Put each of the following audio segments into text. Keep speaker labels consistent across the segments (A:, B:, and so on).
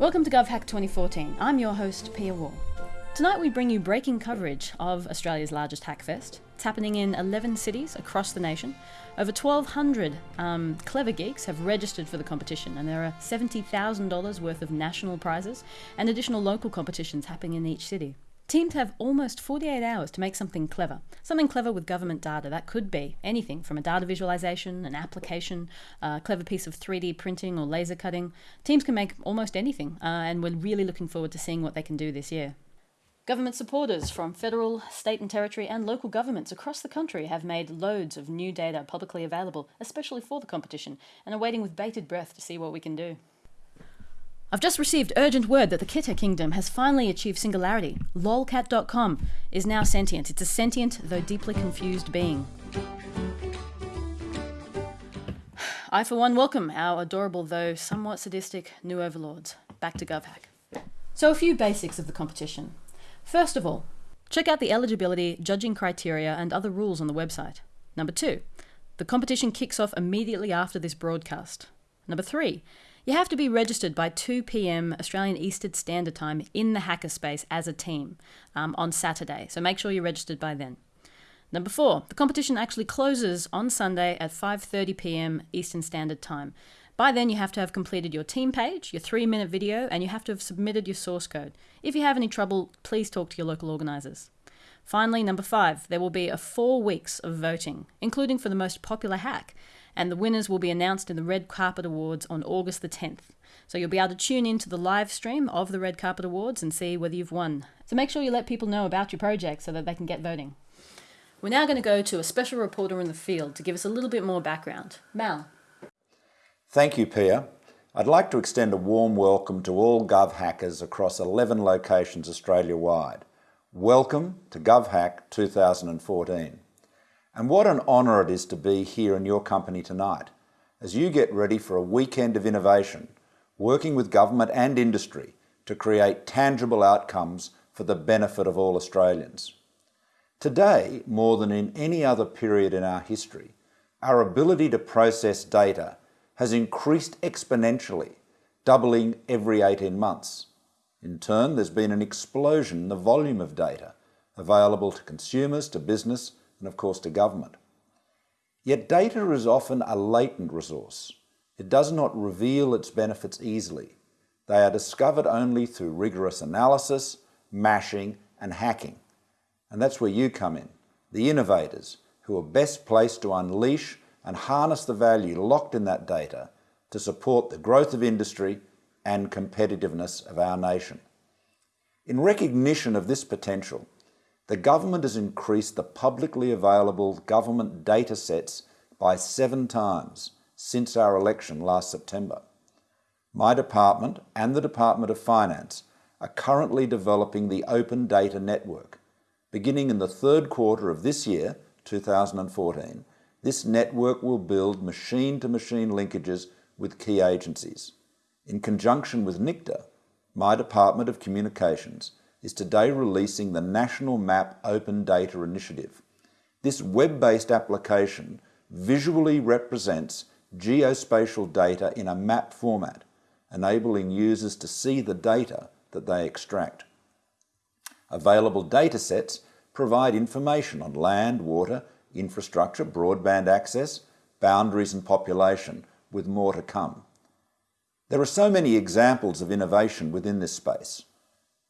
A: Welcome to GovHack 2014. I'm your host, Pia Waugh. Tonight we bring you breaking coverage of Australia's largest Hackfest. It's happening in 11 cities across the nation. Over 1,200 um, clever geeks have registered for the competition, and there are $70,000 worth of national prizes and additional local competitions happening in each city. Teams have almost 48 hours to make something clever. Something clever with government data. That could be anything from a data visualization, an application, a clever piece of 3D printing or laser cutting. Teams can make almost anything, uh, and we're really looking forward to seeing what they can do this year. Government supporters from federal, state and territory and local governments across the country have made loads of new data publicly available, especially for the competition, and are waiting with bated breath to see what we can do. I've just received urgent word that the Kitta Kingdom has finally achieved singularity. Lolcat.com is now sentient. It's a sentient, though deeply confused being. I, for one, welcome our adorable, though somewhat sadistic, new overlords. Back to GovHack. So, a few basics of the competition. First of all, check out the eligibility, judging criteria, and other rules on the website. Number two, the competition kicks off immediately after this broadcast. Number three, you have to be registered by 2 pm Australian Eastern Standard Time in the hackerspace as a team um, on Saturday, so make sure you're registered by then. Number four, the competition actually closes on Sunday at 5:30 p.m. Eastern Standard Time. By then, you have to have completed your team page, your three-minute video, and you have to have submitted your source code. If you have any trouble, please talk to your local organisers. Finally, number five, there will be a four weeks of voting, including for the most popular hack, and the winners will be announced in the Red Carpet Awards on August the 10th. So you'll be able to tune in to the live stream of the Red Carpet Awards and see whether you've won. So make sure you let people know about your project so that they can get voting. We're now going to go to a special reporter in the field to give us a little bit more background. Mal.
B: Thank you, Pia. I'd like to extend a warm welcome to all Gov hackers across 11 locations Australia-wide. Welcome to GovHack 2014. And what an honour it is to be here in your company tonight as you get ready for a weekend of innovation, working with government and industry to create tangible outcomes for the benefit of all Australians. Today, more than in any other period in our history, our ability to process data has increased exponentially, doubling every 18 months. In turn, there's been an explosion in the volume of data available to consumers, to business, and of course to government. Yet data is often a latent resource. It does not reveal its benefits easily. They are discovered only through rigorous analysis, mashing and hacking. And that's where you come in, the innovators who are best placed to unleash and harness the value locked in that data to support the growth of industry and competitiveness of our nation. In recognition of this potential, the government has increased the publicly available government data sets by seven times since our election last September. My department and the Department of Finance are currently developing the Open Data Network. Beginning in the third quarter of this year, 2014, this network will build machine-to-machine -machine linkages with key agencies. In conjunction with NICTA, my Department of Communications is today releasing the National Map Open Data Initiative. This web-based application visually represents geospatial data in a map format, enabling users to see the data that they extract. Available datasets provide information on land, water, infrastructure, broadband access, boundaries and population, with more to come. There are so many examples of innovation within this space.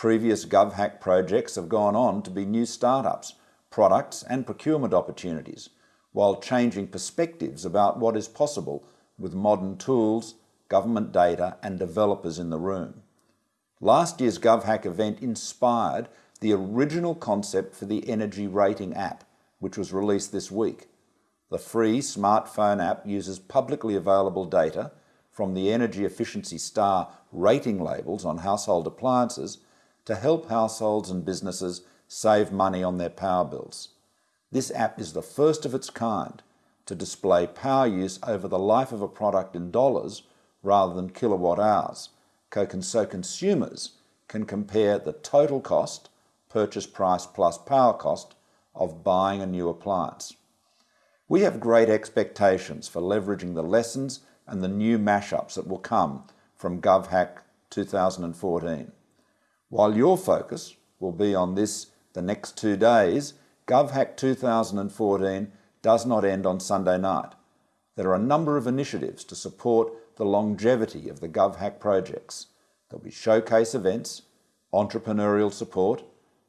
B: Previous GovHack projects have gone on to be new startups, products and procurement opportunities, while changing perspectives about what is possible with modern tools, government data and developers in the room. Last year's GovHack event inspired the original concept for the Energy Rating app, which was released this week. The free smartphone app uses publicly available data from the Energy Efficiency Star rating labels on household appliances to help households and businesses save money on their power bills. This app is the first of its kind to display power use over the life of a product in dollars rather than kilowatt hours, so consumers can compare the total cost, purchase price plus power cost, of buying a new appliance. We have great expectations for leveraging the lessons and the new mashups that will come from GovHack 2014. While your focus will be on this the next two days, GovHack 2014 does not end on Sunday night. There are a number of initiatives to support the longevity of the GovHack projects. There'll be showcase events, entrepreneurial support,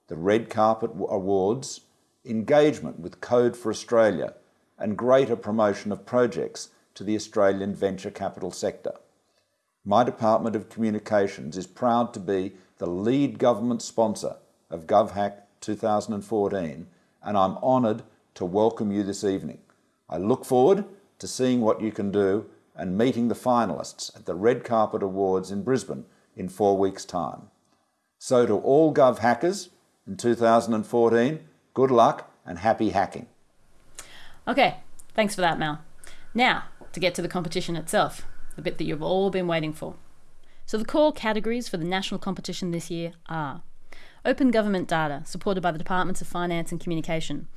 B: the Red Carpet Awards, engagement with Code for Australia, and greater promotion of projects to the Australian venture capital sector. My Department of Communications is proud to be the lead government sponsor of GovHack 2014 and I'm honoured to welcome you this evening. I look forward to seeing what you can do and meeting the finalists at the Red Carpet Awards in Brisbane in four weeks' time. So to all Gov hackers in 2014, good luck and happy hacking.
A: Okay, thanks for that, Mal. Now, to get to the competition itself, the bit that you've all been waiting for. So the core categories for the national competition this year are Open government data, supported by the Departments of Finance and Communication.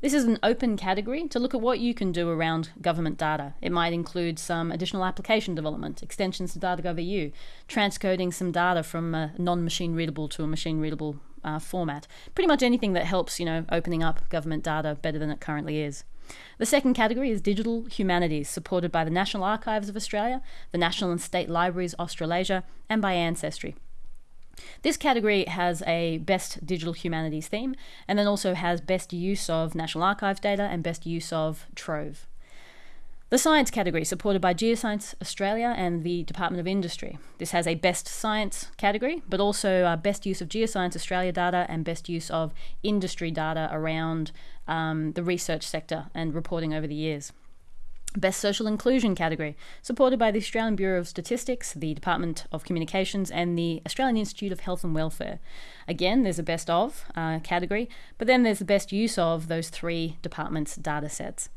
A: This is an open category to look at what you can do around government data. It might include some additional application development, extensions to data.gov.au, transcoding some data from a non-machine readable to a machine readable uh, format. Pretty much anything that helps, you know, opening up government data better than it currently is. The second category is digital humanities, supported by the National Archives of Australia, the National and State Libraries Australasia, and by Ancestry. This category has a best digital humanities theme and then also has best use of National Archives data and best use of Trove. The science category, supported by Geoscience Australia and the Department of Industry. This has a best science category, but also uh, best use of Geoscience Australia data and best use of industry data around um, the research sector and reporting over the years. Best Social Inclusion category, supported by the Australian Bureau of Statistics, the Department of Communications, and the Australian Institute of Health and Welfare. Again, there's a best of uh, category, but then there's the best use of those three departments' data sets.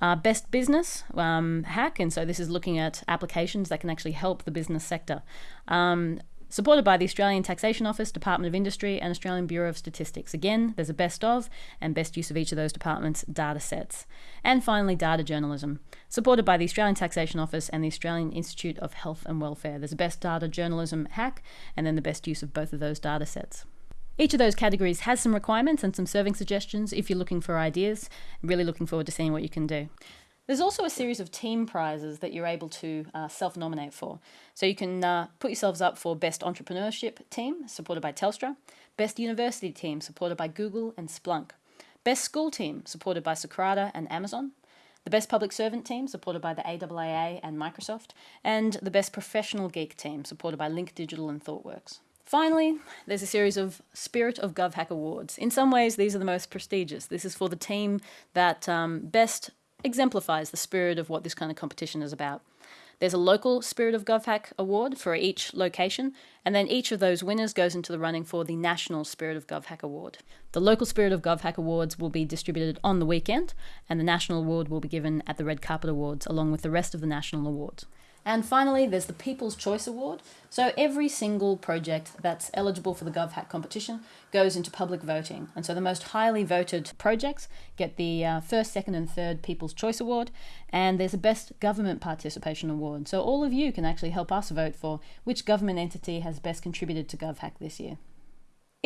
A: Uh, best business um, hack, and so this is looking at applications that can actually help the business sector. Um, supported by the Australian Taxation Office, Department of Industry, and Australian Bureau of Statistics. Again, there's a best of and best use of each of those departments' data sets. And finally, data journalism, supported by the Australian Taxation Office and the Australian Institute of Health and Welfare. There's a best data journalism hack and then the best use of both of those data sets. Each of those categories has some requirements and some serving suggestions if you're looking for ideas. really looking forward to seeing what you can do. There's also a series of team prizes that you're able to uh, self nominate for. So you can uh, put yourselves up for Best Entrepreneurship Team, supported by Telstra, Best University Team, supported by Google and Splunk, Best School Team, supported by Socrata and Amazon, the Best Public Servant Team, supported by the AIIA and Microsoft, and the Best Professional Geek Team, supported by Link Digital and ThoughtWorks. Finally, there's a series of Spirit of GovHack Awards. In some ways, these are the most prestigious. This is for the team that um, best exemplifies the spirit of what this kind of competition is about. There's a local Spirit of GovHack award for each location, and then each of those winners goes into the running for the National Spirit of GovHack award. The local Spirit of GovHack awards will be distributed on the weekend, and the national award will be given at the Red Carpet Awards along with the rest of the national awards. And finally, there's the People's Choice Award. So every single project that's eligible for the GovHack competition goes into public voting. And so the most highly voted projects get the uh, first, second, and third People's Choice Award. And there's a Best Government Participation Award. So all of you can actually help us vote for which government entity has best contributed to GovHack this year.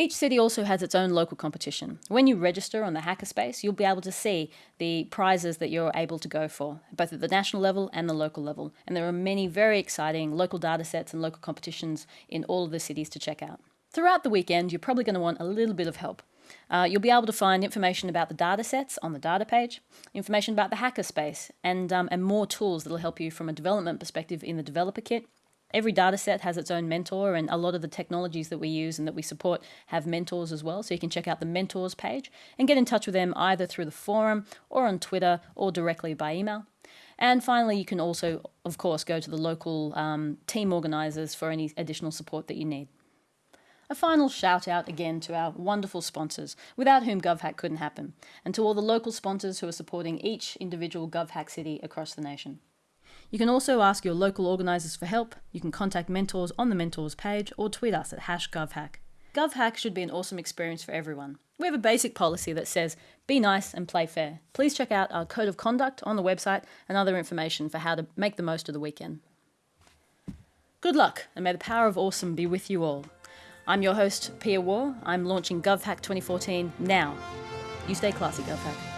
A: Each city also has its own local competition. When you register on the Hackerspace, you'll be able to see the prizes that you're able to go for, both at the national level and the local level. And there are many very exciting local data sets and local competitions in all of the cities to check out. Throughout the weekend, you're probably going to want a little bit of help. Uh, you'll be able to find information about the data sets on the data page, information about the hackerspace, and, um, and more tools that will help you from a development perspective in the developer kit Every data set has its own mentor, and a lot of the technologies that we use and that we support have mentors as well. So you can check out the mentors page and get in touch with them either through the forum or on Twitter or directly by email. And finally, you can also, of course, go to the local um, team organisers for any additional support that you need. A final shout out again to our wonderful sponsors, without whom GovHack couldn't happen, and to all the local sponsors who are supporting each individual GovHack city across the nation. You can also ask your local organisers for help. You can contact mentors on the mentors page or tweet us at hashgovhack. GovHack should be an awesome experience for everyone. We have a basic policy that says be nice and play fair. Please check out our code of conduct on the website and other information for how to make the most of the weekend. Good luck, and may the power of awesome be with you all. I'm your host, Pia Waugh. I'm launching GovHack 2014 now. You stay classy, GovHack.